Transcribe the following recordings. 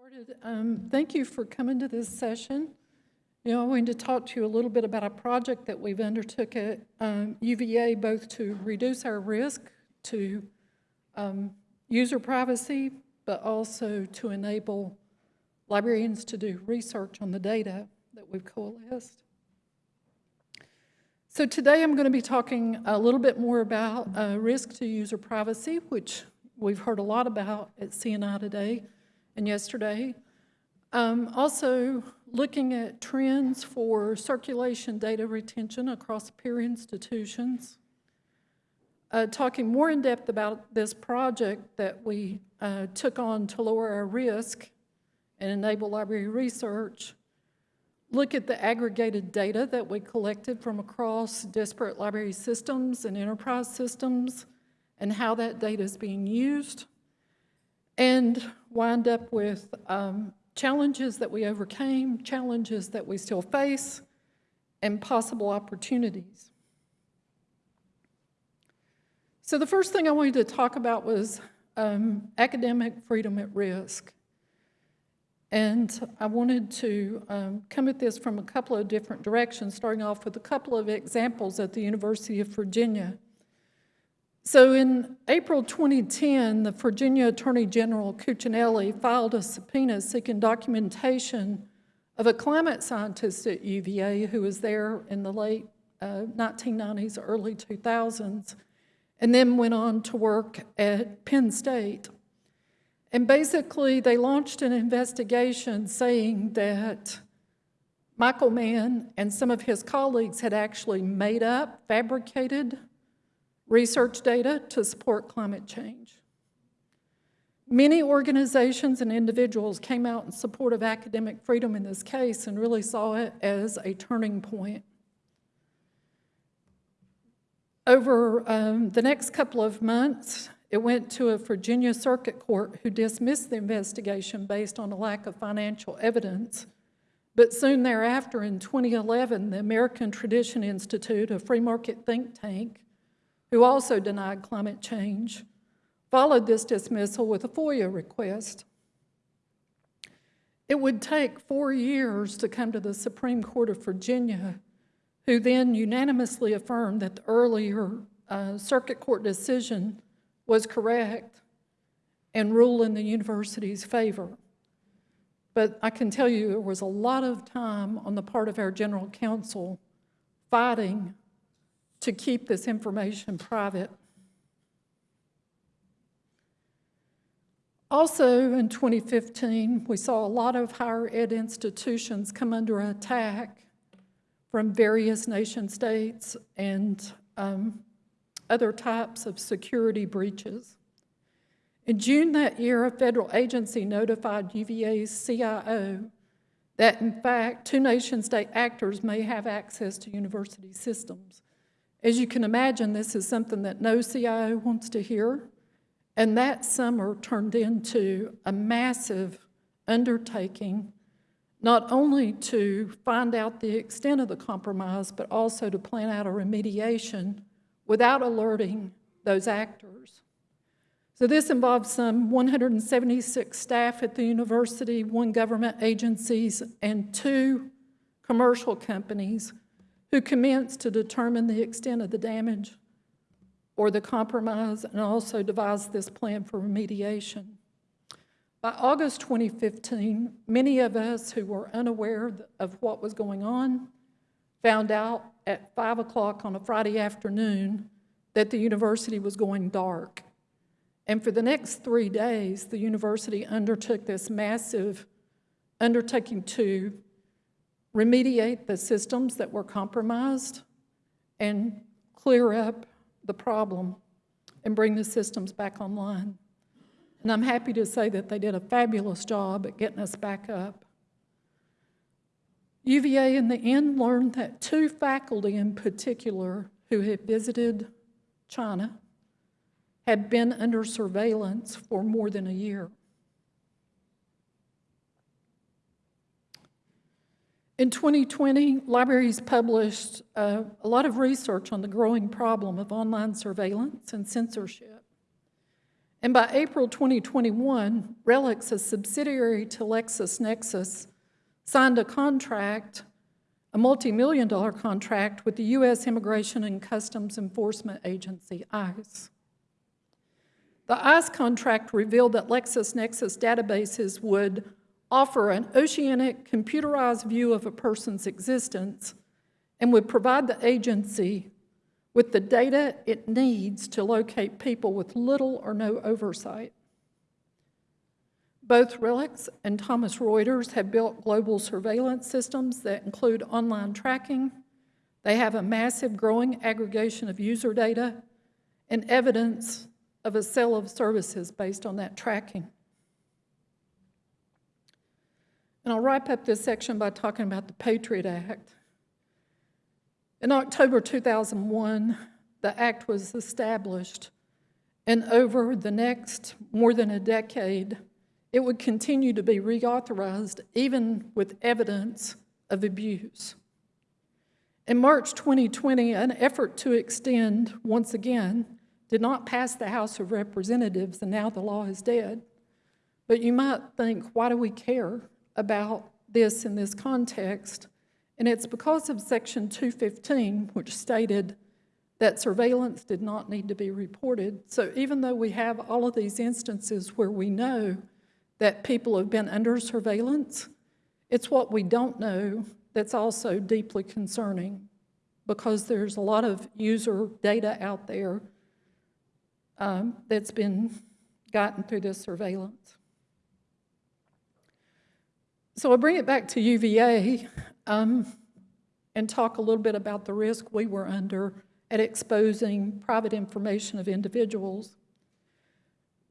started. Um, Thank you for coming to this session. You know, I wanted to talk to you a little bit about a project that we've undertook at um, UVA, both to reduce our risk to um, user privacy, but also to enable librarians to do research on the data that we've coalesced. So today I'm going to be talking a little bit more about uh, risk to user privacy, which we've heard a lot about at CNI today and yesterday. Um, also, looking at trends for circulation data retention across peer institutions. Uh, talking more in depth about this project that we uh, took on to lower our risk and enable library research. Look at the aggregated data that we collected from across disparate library systems and enterprise systems and how that data is being used and wind up with um, challenges that we overcame, challenges that we still face, and possible opportunities. So the first thing I wanted to talk about was um, academic freedom at risk. And I wanted to um, come at this from a couple of different directions, starting off with a couple of examples at the University of Virginia. So in April 2010, the Virginia Attorney General Cuccinelli filed a subpoena seeking documentation of a climate scientist at UVA who was there in the late uh, 1990s, early 2000s, and then went on to work at Penn State. And basically, they launched an investigation saying that Michael Mann and some of his colleagues had actually made up, fabricated research data to support climate change. Many organizations and individuals came out in support of academic freedom in this case and really saw it as a turning point. Over um, the next couple of months, it went to a Virginia Circuit Court who dismissed the investigation based on a lack of financial evidence. But soon thereafter, in 2011, the American Tradition Institute, a free market think tank, who also denied climate change, followed this dismissal with a FOIA request. It would take four years to come to the Supreme Court of Virginia, who then unanimously affirmed that the earlier uh, circuit court decision was correct and ruled in the university's favor. But I can tell you there was a lot of time on the part of our general counsel fighting to keep this information private. Also in 2015, we saw a lot of higher ed institutions come under attack from various nation states and um, other types of security breaches. In June that year, a federal agency notified UVA's CIO that in fact, two nation state actors may have access to university systems. As you can imagine, this is something that no CIO wants to hear. And that summer turned into a massive undertaking, not only to find out the extent of the compromise, but also to plan out a remediation without alerting those actors. So this involves some 176 staff at the university, one government agencies, and two commercial companies who commenced to determine the extent of the damage or the compromise and also devised this plan for remediation. By August 2015, many of us who were unaware of what was going on found out at 5 o'clock on a Friday afternoon that the university was going dark. And for the next three days, the university undertook this massive undertaking to remediate the systems that were compromised, and clear up the problem and bring the systems back online. And I'm happy to say that they did a fabulous job at getting us back up. UVA in the end learned that two faculty in particular who had visited China had been under surveillance for more than a year. In 2020, libraries published uh, a lot of research on the growing problem of online surveillance and censorship. And by April 2021, RELX, a subsidiary to LexisNexis, signed a contract, a multi-million dollar contract with the U.S. Immigration and Customs Enforcement Agency, ICE. The ICE contract revealed that LexisNexis databases would offer an oceanic computerized view of a person's existence and would provide the agency with the data it needs to locate people with little or no oversight. Both RELX and Thomson Reuters have built global surveillance systems that include online tracking. They have a massive growing aggregation of user data and evidence of a sale of services based on that tracking. And I'll wrap up this section by talking about the Patriot Act. In October 2001, the act was established, and over the next more than a decade, it would continue to be reauthorized even with evidence of abuse. In March 2020, an effort to extend, once again, did not pass the House of Representatives, and now the law is dead. But you might think, why do we care about this in this context? And it's because of Section 215, which stated that surveillance did not need to be reported. So even though we have all of these instances where we know that people have been under surveillance, it's what we don't know that's also deeply concerning because there's a lot of user data out there um, that's been gotten through this surveillance. So I'll bring it back to UVA um, and talk a little bit about the risk we were under at exposing private information of individuals.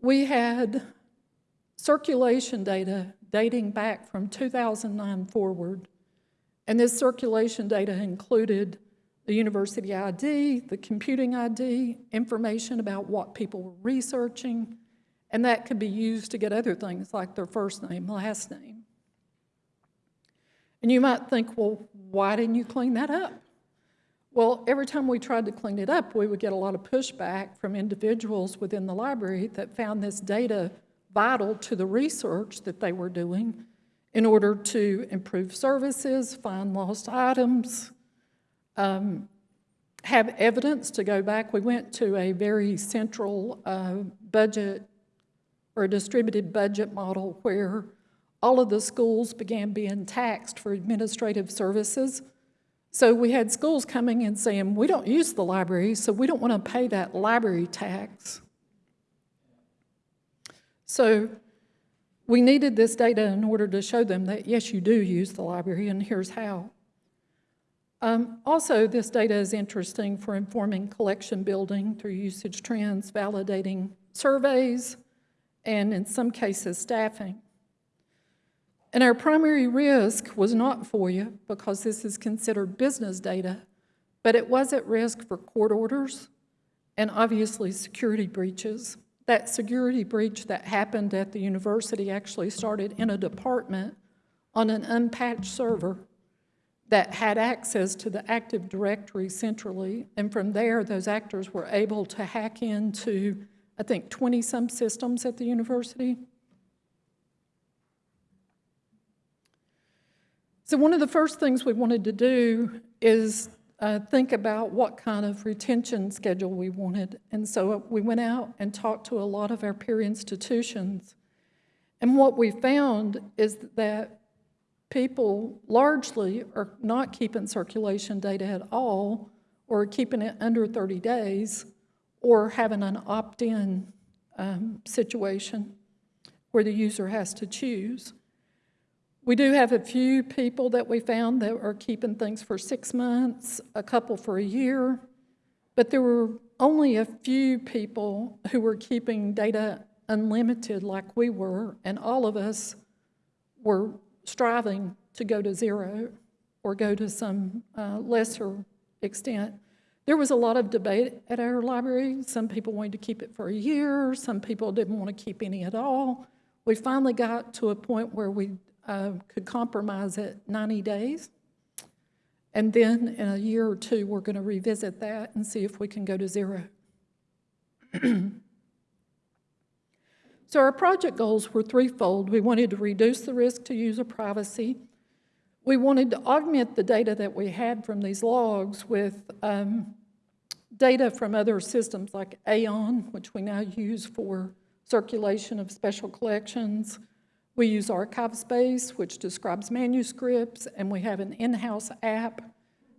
We had circulation data dating back from 2009 forward, and this circulation data included the university ID, the computing ID, information about what people were researching, and that could be used to get other things like their first name, last name. And you might think, well, why didn't you clean that up? Well, every time we tried to clean it up, we would get a lot of pushback from individuals within the library that found this data vital to the research that they were doing in order to improve services, find lost items, um, have evidence to go back. We went to a very central uh, budget or distributed budget model where all of the schools began being taxed for administrative services. So we had schools coming and saying, we don't use the library, so we don't want to pay that library tax. So we needed this data in order to show them that, yes, you do use the library, and here's how. Um, also, this data is interesting for informing collection building through usage trends, validating surveys, and in some cases, staffing. And our primary risk was not FOIA because this is considered business data, but it was at risk for court orders and obviously security breaches. That security breach that happened at the university actually started in a department on an unpatched server that had access to the Active Directory centrally, and from there, those actors were able to hack into, I think, 20-some systems at the university So one of the first things we wanted to do is uh, think about what kind of retention schedule we wanted. And so we went out and talked to a lot of our peer institutions. And what we found is that people largely are not keeping circulation data at all or keeping it under 30 days or having an opt-in um, situation where the user has to choose. We do have a few people that we found that are keeping things for six months, a couple for a year, but there were only a few people who were keeping data unlimited like we were, and all of us were striving to go to zero or go to some uh, lesser extent. There was a lot of debate at our library. Some people wanted to keep it for a year, some people didn't want to keep any at all. We finally got to a point where we uh, could compromise at 90 days. And then in a year or two, we're going to revisit that and see if we can go to zero. So our project goals were threefold. We wanted to reduce the risk to user privacy. We wanted to augment the data that we had from these logs with um, data from other systems like Aeon, which we now use for circulation of special collections. We use ArchivesSpace, which describes manuscripts, and we have an in-house app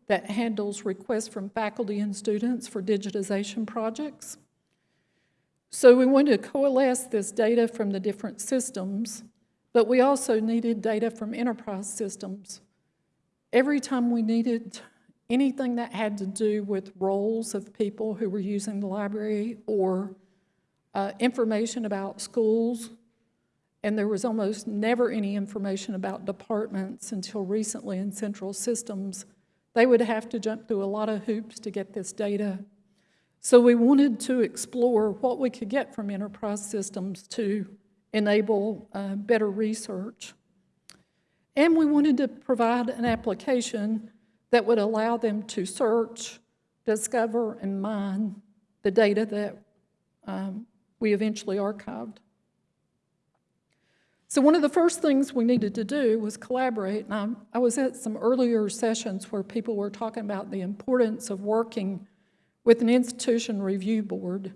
that handles requests from faculty and students for digitization projects. So we wanted to coalesce this data from the different systems, but we also needed data from enterprise systems. Every time we needed anything that had to do with roles of people who were using the library or uh, information about schools, and there was almost never any information about departments until recently in central systems, they would have to jump through a lot of hoops to get this data so we wanted to explore what we could get from enterprise systems to enable uh, better research. And we wanted to provide an application that would allow them to search, discover, and mine the data that um, we eventually archived. So one of the first things we needed to do was collaborate. And I, I was at some earlier sessions where people were talking about the importance of working with an institution review board.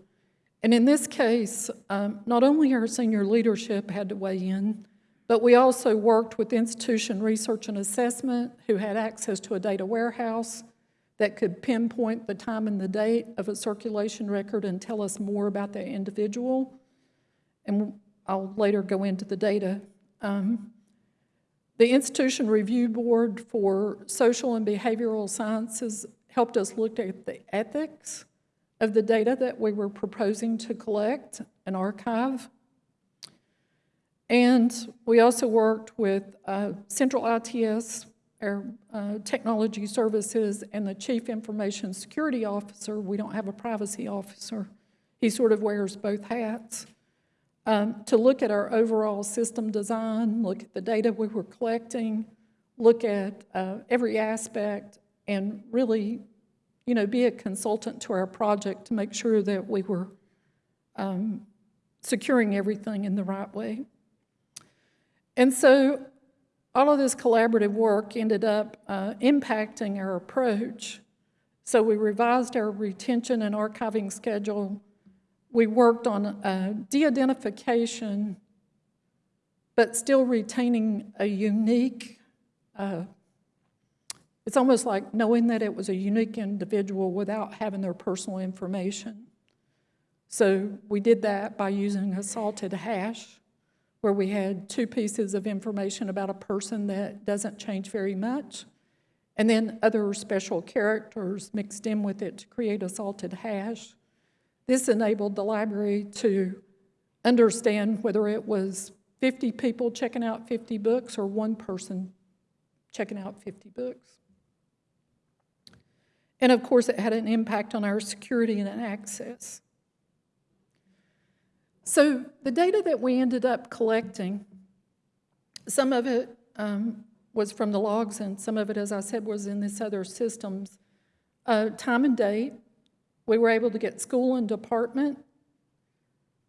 And in this case, um, not only our senior leadership had to weigh in, but we also worked with institution research and assessment who had access to a data warehouse that could pinpoint the time and the date of a circulation record and tell us more about that individual. And I'll later go into the data. Um, the Institution Review Board for Social and Behavioral Sciences helped us look at the ethics of the data that we were proposing to collect and archive. And we also worked with uh, Central ITS, our uh, technology services, and the Chief Information Security Officer. We don't have a privacy officer. He sort of wears both hats. Um, to look at our overall system design, look at the data we were collecting, look at uh, every aspect and really, you know, be a consultant to our project to make sure that we were um, securing everything in the right way. And so all of this collaborative work ended up uh, impacting our approach. So we revised our retention and archiving schedule. We worked on uh, de-identification, but still retaining a unique uh, it's almost like knowing that it was a unique individual without having their personal information. So we did that by using a salted hash, where we had two pieces of information about a person that doesn't change very much, and then other special characters mixed in with it to create a salted hash. This enabled the library to understand whether it was 50 people checking out 50 books or one person checking out 50 books. And of course, it had an impact on our security and access. So the data that we ended up collecting, some of it um, was from the logs and some of it, as I said, was in this other systems. Uh, time and date, we were able to get school and department.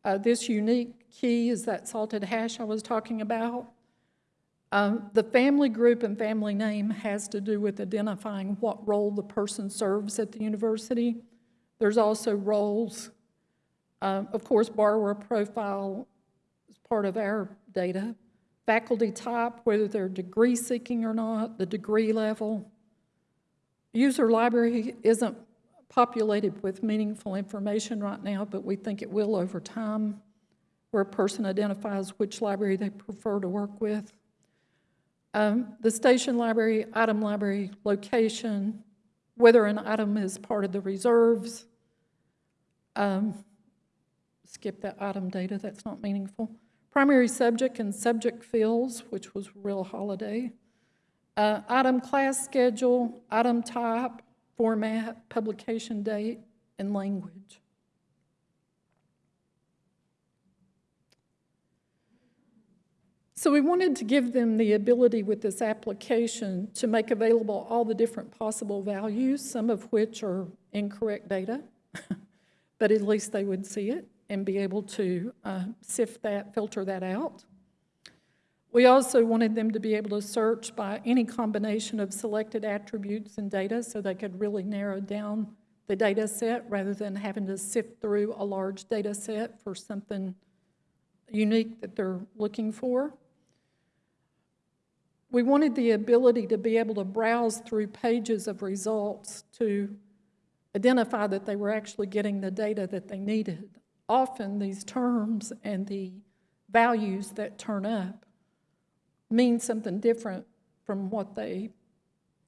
Uh, this unique key is that salted hash I was talking about. Um, the family group and family name has to do with identifying what role the person serves at the university. There's also roles. Um, of course, borrower profile is part of our data. Faculty type, whether they're degree seeking or not, the degree level. User library isn't populated with meaningful information right now, but we think it will over time, where a person identifies which library they prefer to work with. Um, the station library, item library, location, whether an item is part of the reserves. Um, skip that item data, that's not meaningful. Primary subject and subject fields, which was real holiday. Uh, item class schedule, item type, format, publication date, and language. So we wanted to give them the ability with this application to make available all the different possible values, some of which are incorrect data, but at least they would see it. and be able to uh, sift that, filter that out. We also wanted them to be able to search by any combination of selected attributes and data so they could really narrow down the data set rather than having to sift through a large data set for something unique that they're looking for. We wanted the ability to be able to browse through pages of results to identify that they were actually getting the data that they needed. Often these terms and the values that turn up mean something different from what they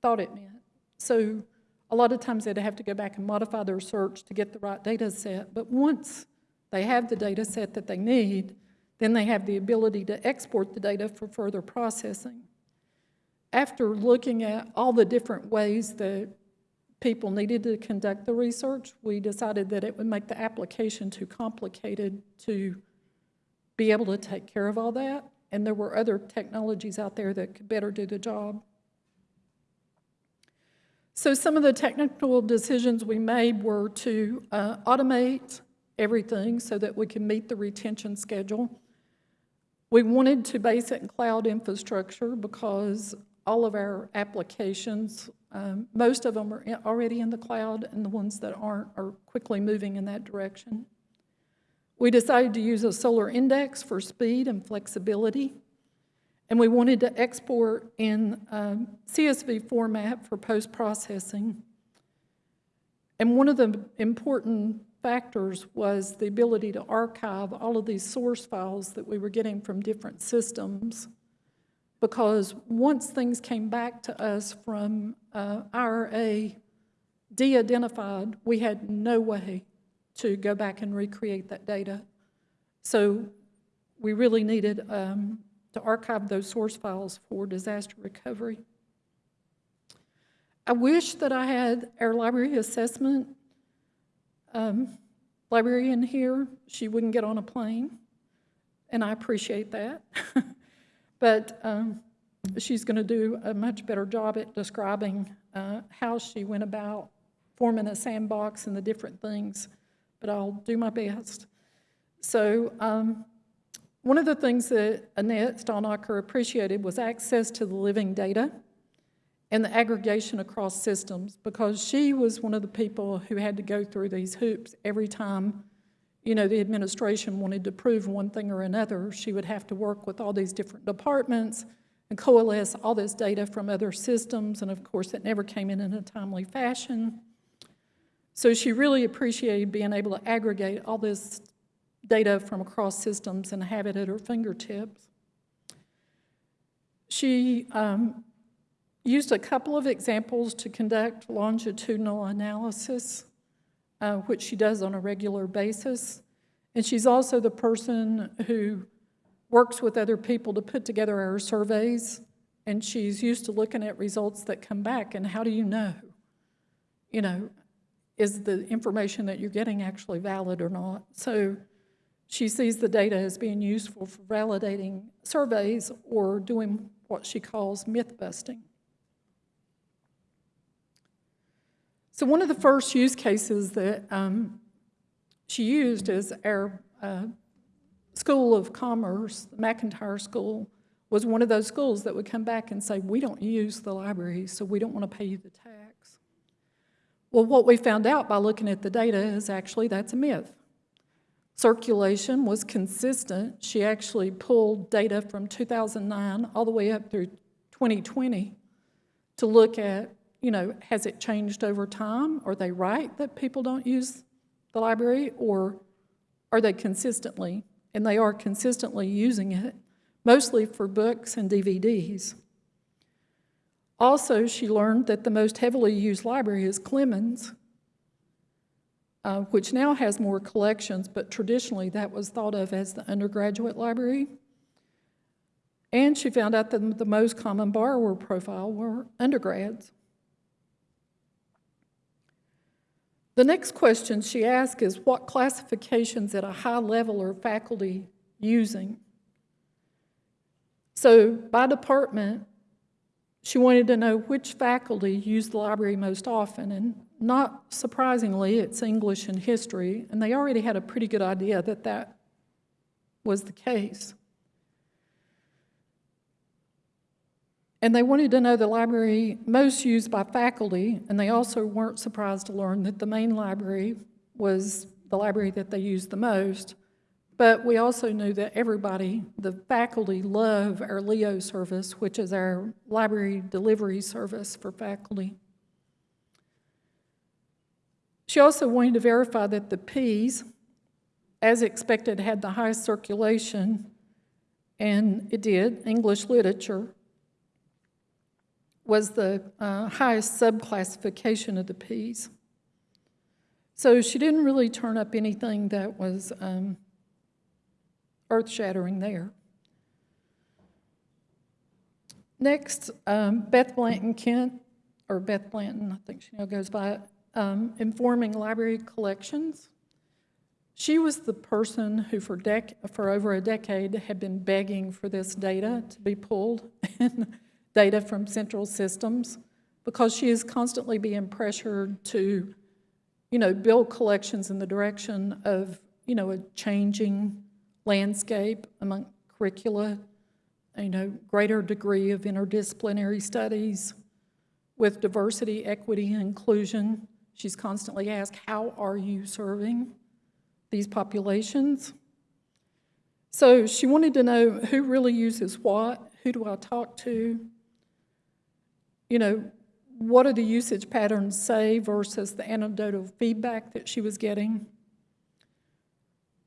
thought it meant. So a lot of times they'd have to go back and modify their search to get the right data set, but once they have the data set that they need, then they have the ability to export the data for further processing. After looking at all the different ways that people needed to conduct the research, we decided that it would make the application too complicated to be able to take care of all that, and there were other technologies out there that could better do the job. So some of the technical decisions we made were to uh, automate everything so that we can meet the retention schedule. We wanted to base it in cloud infrastructure because all of our applications, um, most of them are already in the cloud, and the ones that aren't are quickly moving in that direction. We decided to use a Solr index for speed and flexibility, and we wanted to export in um, CSV format for post-processing. And one of the important factors was the ability to archive all of these source files that we were getting from different systems. Because once things came back to us from uh, IRA de-identified, we had no way to go back and recreate that data. So we really needed um, to archive those source files for disaster recovery. I wish that I had our library assessment um, librarian here. She wouldn't get on a plane, and I appreciate that. but um, she's going to do a much better job at describing uh, how she went about forming a sandbox and the different things, but I'll do my best. So um, one of the things that Annette Stalnacher appreciated was access to the living data and the aggregation across systems because she was one of the people who had to go through these hoops every time you know the administration wanted to prove one thing or another she would have to work with all these different departments and coalesce all this data from other systems and of course it never came in in a timely fashion so she really appreciated being able to aggregate all this data from across systems and have it at her fingertips she um, used a couple of examples to conduct longitudinal analysis, uh, which she does on a regular basis. And she's also the person who works with other people to put together our surveys. And she's used to looking at results that come back. And how do you know? You know, is the information that you're getting actually valid or not? So she sees the data as being useful for validating surveys or doing what she calls myth busting. So one of the first use cases that um, she used is our uh, School of Commerce, the McIntire School, was one of those schools that would come back and say, we don't use the library, so we don't want to pay you the tax. Well, what we found out by looking at the data is actually that's a myth. Circulation was consistent. She actually pulled data from 2009 all the way up through 2020 to look at you know, has it changed over time? Are they right that people don't use the library or are they consistently, and they are consistently using it, mostly for books and DVDs. Also, she learned that the most heavily used library is Clemons, uh, which now has more collections, but traditionally that was thought of as the undergraduate library. And she found out that the most common borrower profile were undergrads. The next question she asked is what classifications at a high level are faculty using? So by department, she wanted to know which faculty used the library most often, and not surprisingly, it's English and history, and they already had a pretty good idea that that was the case. And they wanted to know the library most used by faculty, and they also weren't surprised to learn that the main library was the library that they used the most. But we also knew that everybody, the faculty, love our LEO service, which is our library delivery service for faculty. She also wanted to verify that the P's, as expected, had the highest circulation, and it did, English literature, was the uh, highest subclassification of the P's. So she didn't really turn up anything that was um, earth-shattering there. Next, um, Beth Blanton Kent, or Beth Blanton, I think she now goes by, um, informing library collections. She was the person who for, for over a decade had been begging for this data to be pulled, data from central systems, because she is constantly being pressured to, you know, build collections in the direction of, you know, a changing landscape among curricula, you know, greater degree of interdisciplinary studies with diversity, equity, and inclusion. She's constantly asked, how are you serving these populations? So she wanted to know who really uses what, who do I talk to, you know, what do the usage patterns say versus the anecdotal feedback that she was getting.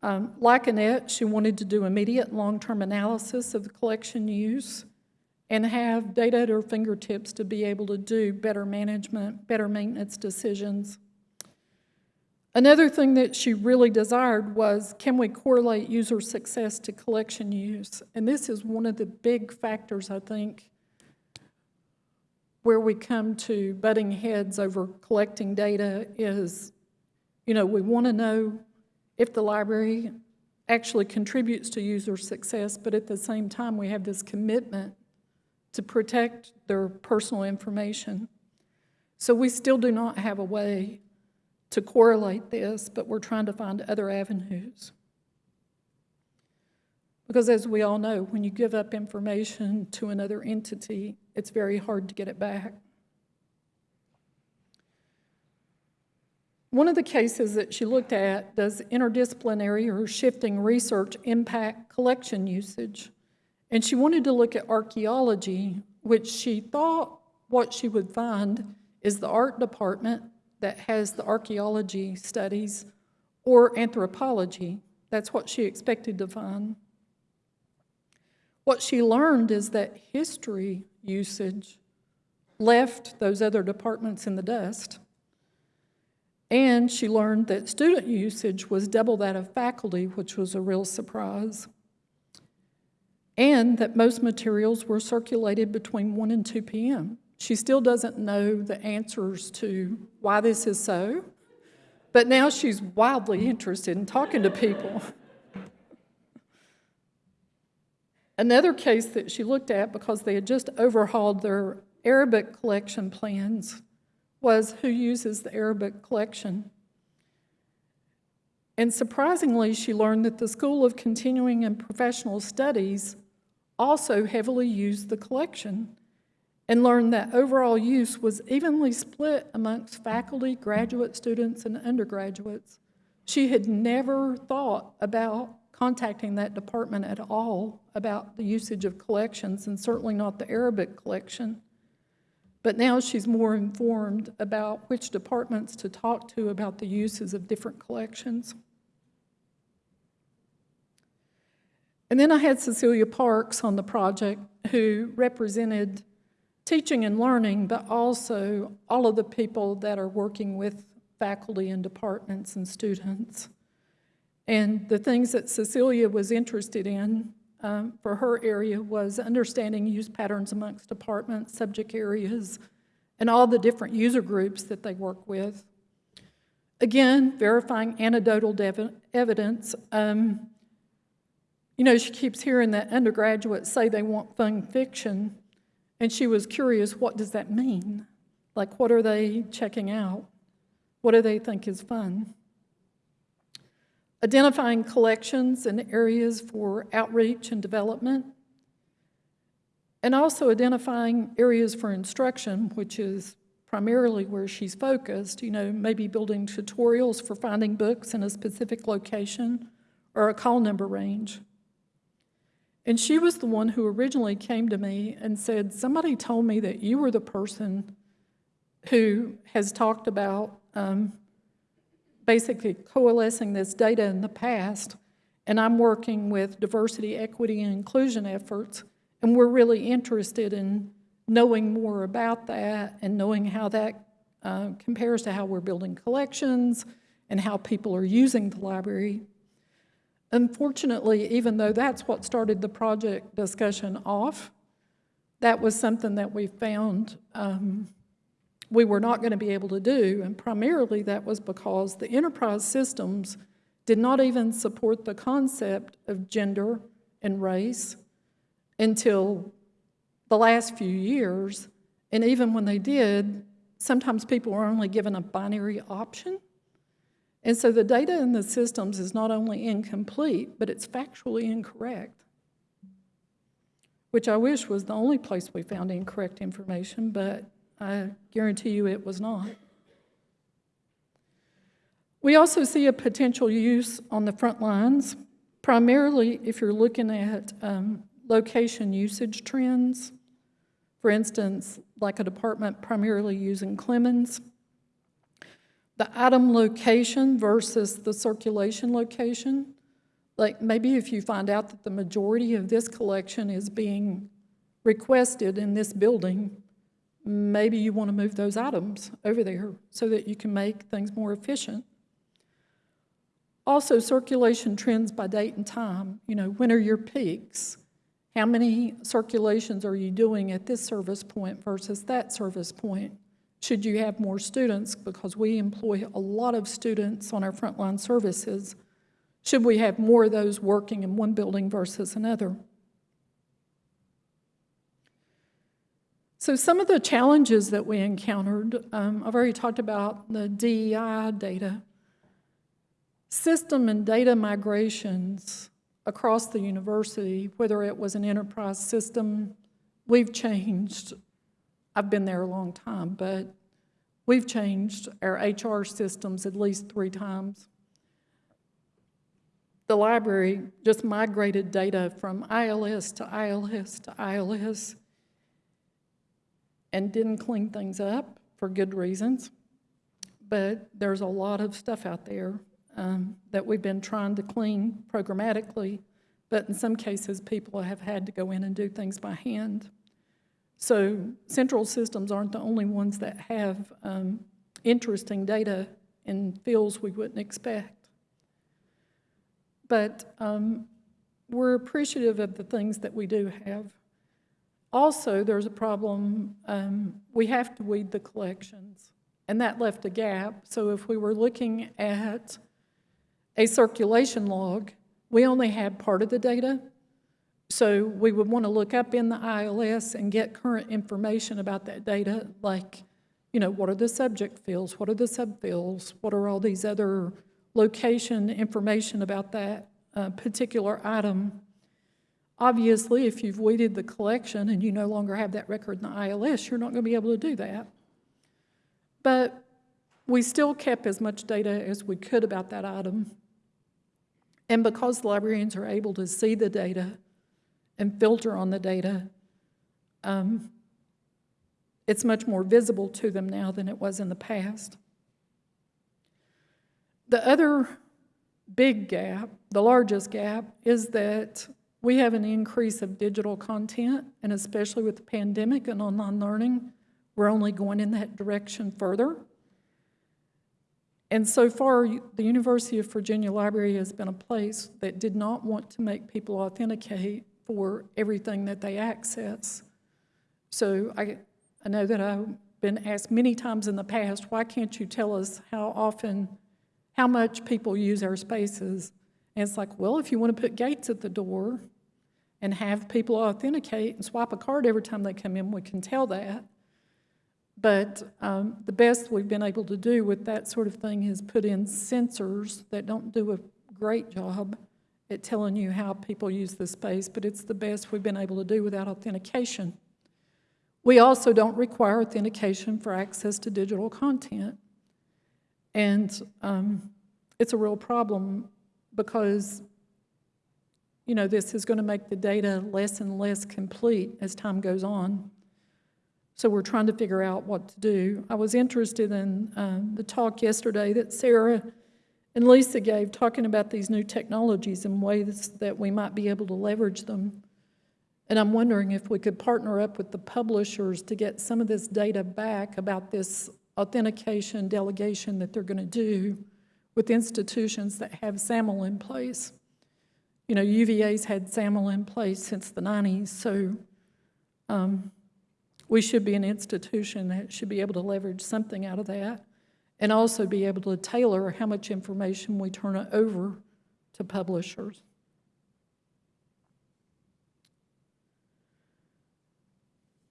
Um, like Annette, she wanted to do immediate long-term analysis of the collection use and have data at her fingertips to be able to do better management, better maintenance decisions. Another thing that she really desired was, can we correlate user success to collection use? And this is one of the big factors, I think, where we come to butting heads over collecting data is, you know, we want to know if the library actually contributes to user success, but at the same time, we have this commitment to protect their personal information. So we still do not have a way to correlate this, but we're trying to find other avenues. Because as we all know, when you give up information to another entity, it's very hard to get it back. One of the cases that she looked at, does interdisciplinary or shifting research impact collection usage? And she wanted to look at archaeology, which she thought what she would find is the art department that has the archaeology studies or anthropology. That's what she expected to find. What she learned is that history usage left those other departments in the dust. And she learned that student usage was double that of faculty, which was a real surprise. And that most materials were circulated between 1 and 2 p.m. She still doesn't know the answers to why this is so, but now she's wildly interested in talking to people. Another case that she looked at because they had just overhauled their Arabic collection plans was who uses the Arabic collection. And surprisingly, she learned that the School of Continuing and Professional Studies also heavily used the collection and learned that overall use was evenly split amongst faculty, graduate students, and undergraduates. She had never thought about contacting that department at all about the usage of collections, and certainly not the Arabic collection. But now she's more informed about which departments to talk to about the uses of different collections. And then I had Cecilia Parks on the project who represented teaching and learning, but also all of the people that are working with faculty and departments and students. And the things that Cecilia was interested in um, for her area was understanding use patterns amongst departments, subject areas, and all the different user groups that they work with. Again, verifying anecdotal evidence. Um, you know, she keeps hearing that undergraduates say they want fun fiction, And she was curious, what does that mean? Like, what are they checking out? What do they think is fun? Identifying collections and areas for outreach and development. And also identifying areas for instruction, which is primarily where she's focused, you know, maybe building tutorials for finding books in a specific location or a call number range. And she was the one who originally came to me and said, somebody told me that you were the person who has talked about um, basically coalescing this data in the past, and I'm working with diversity, equity, and inclusion efforts, and we're really interested in knowing more about that and knowing how that uh, compares to how we're building collections and how people are using the library. Unfortunately, even though that's what started the project discussion off, that was something that we found um, we were not going to be able to do, and primarily that was because the enterprise systems did not even support the concept of gender and race until the last few years, and even when they did, sometimes people were only given a binary option. And so the data in the systems is not only incomplete, but it's factually incorrect, which I wish was the only place we found incorrect information, but I guarantee you it was not. We also see a potential use on the front lines, primarily if you're looking at um, location usage trends. For instance, like a department primarily using Clemons. The item location versus the circulation location. Like maybe if you find out that the majority of this collection is being requested in this building, maybe you want to move those items over there so that you can make things more efficient. Also, circulation trends by date and time. You know, when are your peaks? How many circulations are you doing at this service point versus that service point? Should you have more students? Because we employ a lot of students on our frontline services. Should we have more of those working in one building versus another? So some of the challenges that we encountered, um, I've already talked about the DEI data. System and data migrations across the university, whether it was an enterprise system, we've changed. I've been there a long time, but we've changed our HR systems at least three times. The library just migrated data from ILS to ILS to ILS and didn't clean things up for good reasons. But there's a lot of stuff out there um, that we've been trying to clean programmatically, but in some cases, people have had to go in and do things by hand. So central systems aren't the only ones that have um, interesting data in fields we wouldn't expect. But um, we're appreciative of the things that we do have. Also, there's a problem, um, we have to weed the collections, and that left a gap. So if we were looking at a circulation log, we only had part of the data. So we would want to look up in the ILS and get current information about that data, like, you know, what are the subject fields, what are the subfields, what are all these other location information about that uh, particular item. Obviously, if you've weeded the collection and you no longer have that record in the ILS, you're not going to be able to do that. But we still kept as much data as we could about that item. And because librarians are able to see the data and filter on the data, um, it's much more visible to them now than it was in the past. The other big gap, the largest gap, is that we have an increase of digital content, and especially with the pandemic and online learning, we're only going in that direction further. And so far, the University of Virginia Library has been a place that did not want to make people authenticate for everything that they access. So I, I know that I've been asked many times in the past, why can't you tell us how often, how much people use our spaces? And it's like, well, if you want to put gates at the door, and have people authenticate and swipe a card every time they come in, we can tell that. But um, the best we've been able to do with that sort of thing is put in sensors that don't do a great job at telling you how people use the space, but it's the best we've been able to do without authentication. We also don't require authentication for access to digital content. And um, it's a real problem because, you know, this is going to make the data less and less complete as time goes on. So we're trying to figure out what to do. I was interested in um, the talk yesterday that Sarah and Lisa gave, talking about these new technologies and ways that we might be able to leverage them. And I'm wondering if we could partner up with the publishers to get some of this data back about this authentication delegation that they're going to do with institutions that have SAML in place. You know, UVA's had SAML in place since the 90s, so um, we should be an institution that should be able to leverage something out of that and also be able to tailor how much information we turn over to publishers.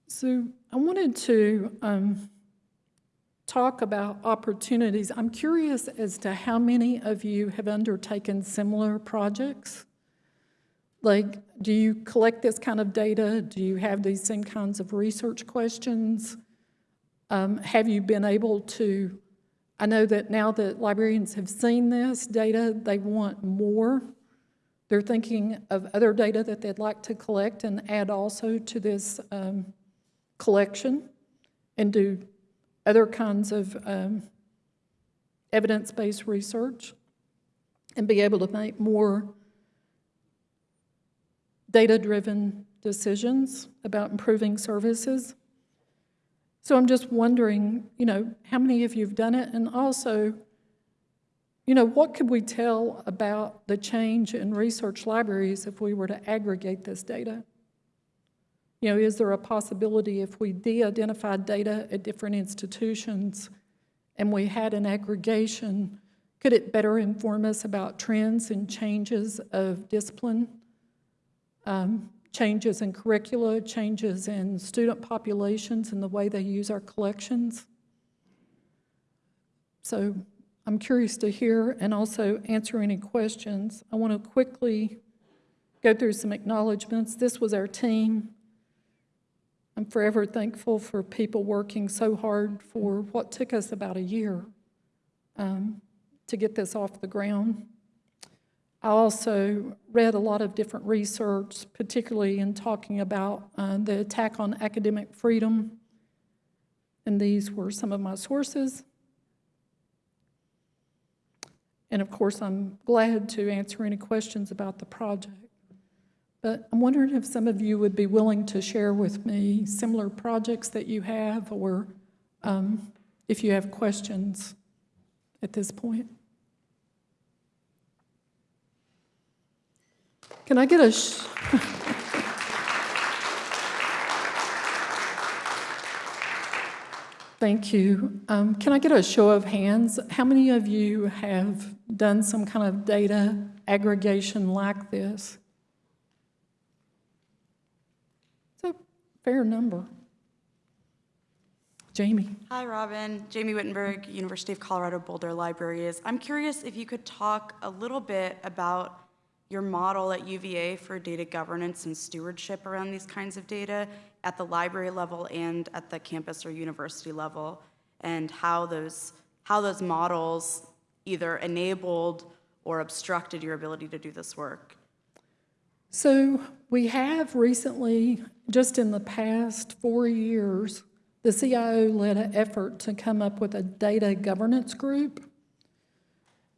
So I wanted to um, talk about opportunities. I'm curious as to how many of you have undertaken similar projects. Like, do you collect this kind of data? Do you have these same kinds of research questions? Um, have you been able to I know that now that librarians have seen this data, they want more. They're thinking of other data that they'd like to collect and add also to this um, collection and do other kinds of um, evidence-based research and be able to make more data-driven decisions about improving services. So I'm just wondering, you know, how many of you have done it? And also, you know, what could we tell about the change in research libraries if we were to aggregate this data? You know, is there a possibility if we de-identified data at different institutions and we had an aggregation, could it better inform us about trends and changes of discipline? Um, changes in curricula, changes in student populations and the way they use our collections. So I'm curious to hear and also answer any questions. I want to quickly go through some acknowledgments. This was our team. I'm forever thankful for people working so hard for what took us about a year um, to get this off the ground. I also read a lot of different research, particularly in talking about uh, the attack on academic freedom, and these were some of my sources. And of course, I'm glad to answer any questions about the project. But I'm wondering if some of you would be willing to share with me similar projects that you have, or um, if you have questions at this point. Can I get a Thank you. Um, can I get a show of hands? How many of you have done some kind of data aggregation like this? It's a fair number. Jamie. Hi, Robin. Jamie Wittenberg, University of Colorado Boulder Libraries. I'm curious if you could talk a little bit about your model at UVA for data governance and stewardship around these kinds of data at the library level and at the campus or university level, and how those, how those models either enabled or obstructed your ability to do this work? So we have recently, just in the past four years, the CIO led an effort to come up with a data governance group.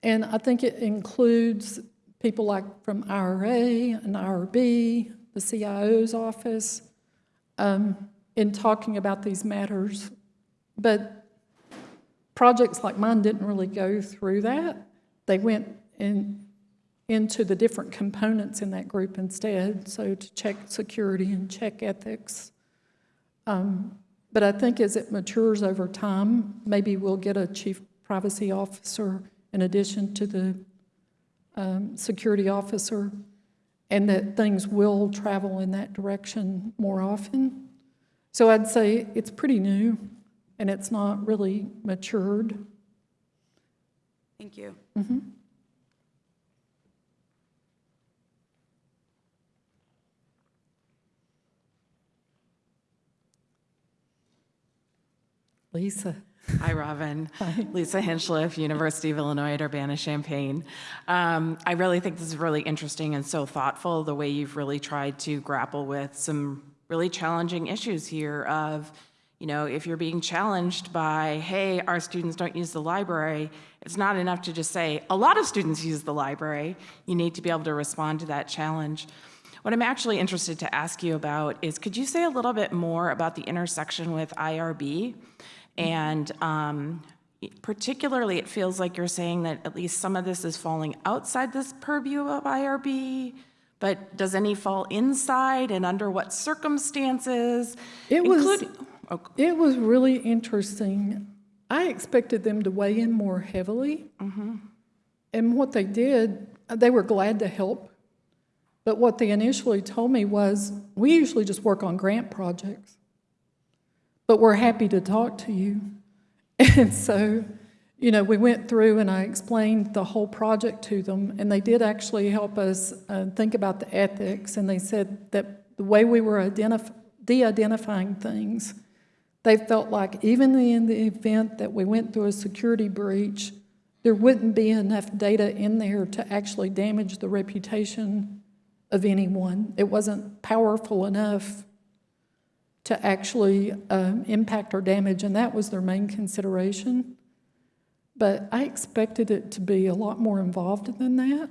And I think it includes people like from IRA and IRB, the CIO's office, um, in talking about these matters. But projects like mine didn't really go through that. They went in, into the different components in that group instead, so to check security and check ethics. Um, but I think as it matures over time, maybe we'll get a chief privacy officer in addition to the um, security officer, and that things will travel in that direction more often. So I'd say it's pretty new, and it's not really matured. Thank you. Lisa? Hi, Robin. Hi. Lisa Hinchliffe, University of Illinois at Urbana-Champaign. Um, I really think this is really interesting and so thoughtful, the way you've really tried to grapple with some really challenging issues here of, you know, if you're being challenged by, hey, our students don't use the library, it's not enough to just say, a lot of students use the library. You need to be able to respond to that challenge. What I'm actually interested to ask you about is, could you say a little bit more about the intersection with IRB? And um, particularly, it feels like you're saying that at least some of this is falling outside this purview of IRB, but does any fall inside and under what circumstances? It was- oh, It was really interesting. I expected them to weigh in more heavily. And what they did, they were glad to help. But what they initially told me was, we usually just work on grant projects. But we're happy to talk to you. And so, you know, we went through and I explained the whole project to them. And they did actually help us uh, think about the ethics. And they said that the way we were identif- de-identifying things, they felt like even in the event that we went through a security breach, there wouldn't be enough data in there to actually damage the reputation of anyone. It wasn't powerful enough to actually um, impact or damage, and that was their main consideration. But I expected it to be a lot more involved than that.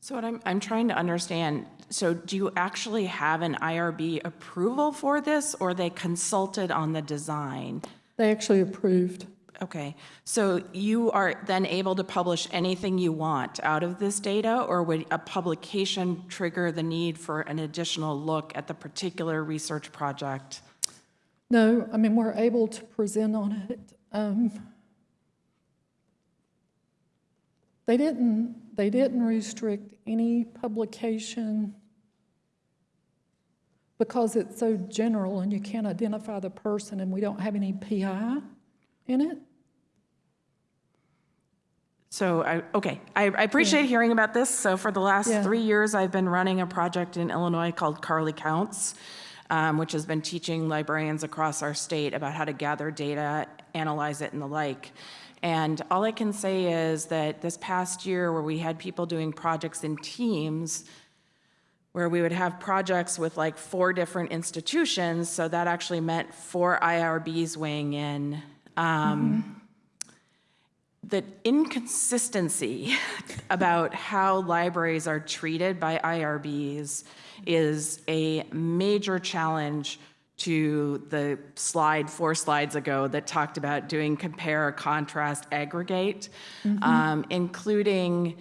So what I'm, I'm trying to understand, so do you actually have an IRB approval for this, or they consulted on the design? They actually approved. Okay, so you are then able to publish anything you want out of this data, or would a publication trigger the need for an additional look at the particular research project? No, I mean, we're able to present on it. Um, They didn't, they didn't restrict any publication because it's so general and you can't identify the person and we don't have any PI in it. So, I, okay, I, I appreciate hearing about this. So for the last Yeah. three years, I've been running a project in Illinois called CARLI Counts, um, which has been teaching librarians across our state about how to gather data, analyze it, and the like. And all I can say is that this past year, where we had people doing projects in teams, where we would have projects with like four different institutions, so that actually meant four IRBs weighing in. Um, the inconsistency about how libraries are treated by IRBs is a major challenge to the slide four slides ago that talked about doing compare, contrast, aggregate, um, including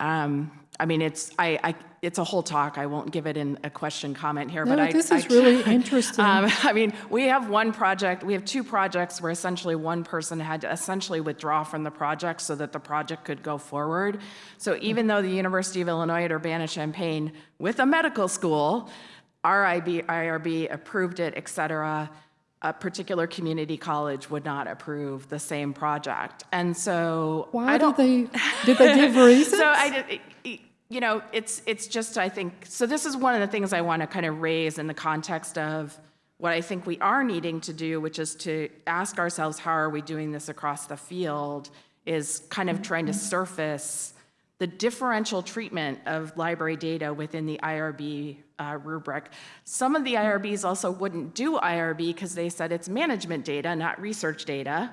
um, I mean, it's, I, I, it's a whole talk. I won't give it in a question comment here, but No, I. this I is really interesting. Um, I mean, we have one project, we have two projects where essentially one person had to essentially withdraw from the project so that the project could go forward. So even though the University of Illinois at Urbana-Champaign, with a medical school, RIB, IRB approved it, et cetera, a particular community college would not approve the same project. And so. Why did don't- they, did they give reasons? so I did, you know, it's, it's just, I think, so this is one of the things I want to kind of raise in the context of what I think we are needing to do, which is to ask ourselves, how are we doing this across the field, is kind of trying to mm-hmm. surface the differential treatment of library data within the IRB uh, rubric. Some of the IRBs also wouldn't do IRB because they said it's management data, not research data.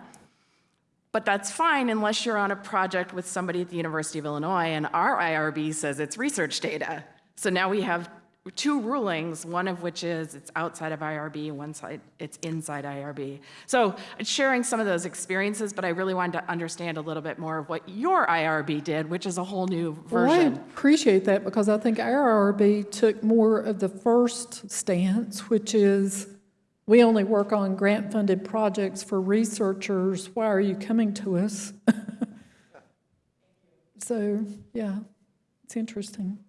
But that's fine unless you're on a project with somebody at the University of Illinois and our IRB says it's research data. So now we have two rulings, one of which is it's outside of IRB, one side it's inside IRB. So sharing some of those experiences, but I really wanted to understand a little bit more of what your IRB did, which is a whole new Well, I version. appreciate that because I think our RB took more of the first stance, which is we only work on grant-funded projects for researchers. Why are you coming to us? So, yeah, it's interesting.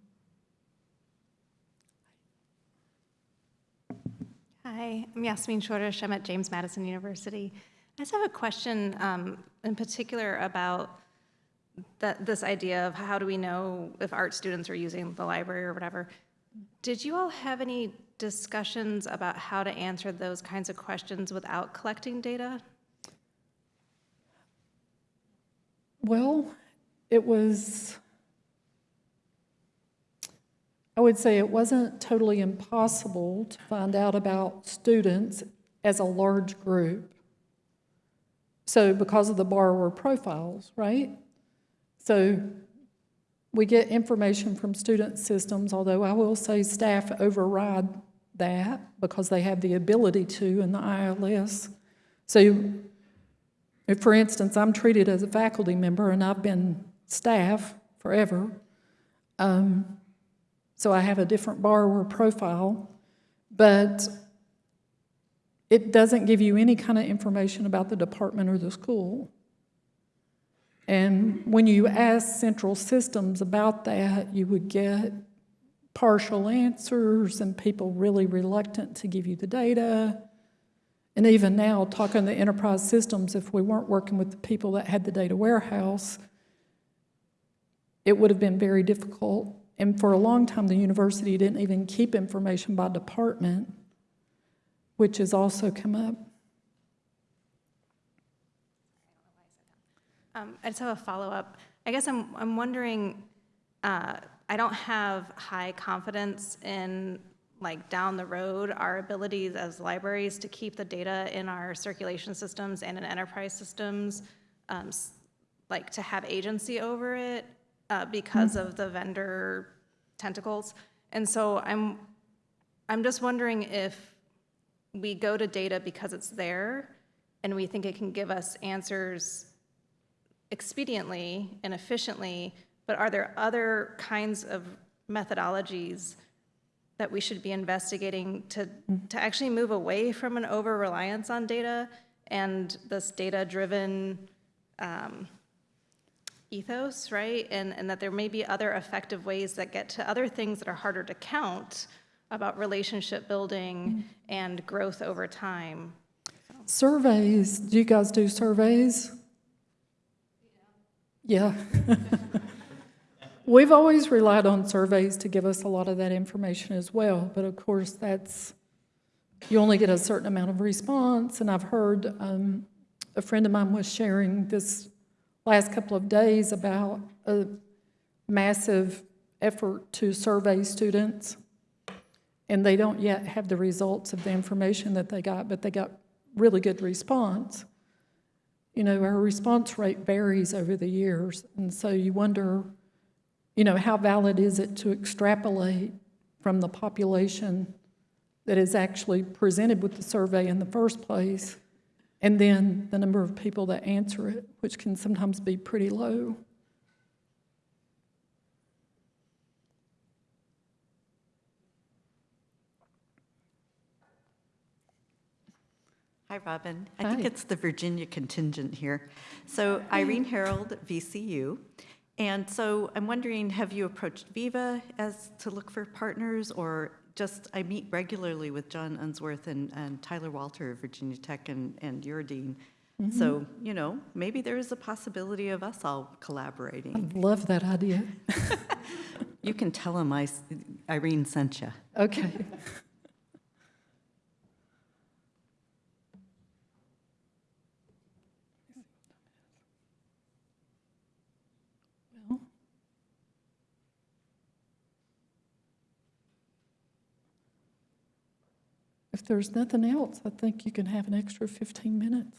Hi, I'm Yasmeen Shorish. I'm at James Madison University. I just have a question um, in particular about that, this idea of how do we know if art students are using the library or whatever. Did you all have any discussions about how to answer those kinds of questions without collecting data? Well, it was, I would say it wasn't totally impossible to find out about students as a large group. So because of the borrower profiles, right? So we get information from student systems, although I will say staff override that because they have the ability to in the ILS. So if, for instance, I'm treated as a faculty member and I've been staff forever, um, so I have a different borrower profile, but it doesn't give you any kind of information about the department or the school. And when you ask central systems about that, you would get partial answers and people really reluctant to give you the data. And even now, talking to enterprise systems, if we weren't working with the people that had the data warehouse, it would have been very difficult. And for a long time, the university didn't even keep information by department, which has also come up. Um, I just have a follow-up. I guess I'm, I'm wondering, uh, I don't have high confidence in, like, down the road, our abilities as libraries to keep the data in our circulation systems and in enterprise systems, um, like, to have agency over it uh, because of the vendor tentacles. And so I'm, I'm just wondering if we go to data because it's there, and we think it can give us answers expediently and efficiently, but are there other kinds of methodologies that we should be investigating to, to actually move away from an over-reliance on data and this data-driven um, ethos, right? And, and that there may be other effective ways that get to other things that are harder to count about relationship building and growth over time. Surveys, do you guys do surveys? Yeah. We've always relied on surveys to give us a lot of that information as well, but of course, that's, you only get a certain amount of response, and I've heard, um, a friend of mine was sharing this last couple of days about a massive effort to survey students, and they don't yet have the results of the information that they got, but they got really good response. You know, our response rate varies over the years, and so you wonder, you know, how valid is it to extrapolate from the population that is actually presented with the survey in the first place, and then the number of people that answer it, which can sometimes be pretty low. Hi, Robin. Hi. I think it's the Virginia contingent here. So Irene Herold, VCU. And so I'm wondering, have you approached Viva as to look for partners or just, I meet regularly with John Unsworth and, and Tyler Walter of Virginia Tech and, and your dean. Mm-hmm. So, you know, maybe there is a possibility of us all collaborating. I love that idea. You can tell him I, Irene sent you. Okay. There's nothing else, I think you can have an extra 15 minutes.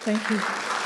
Thank you.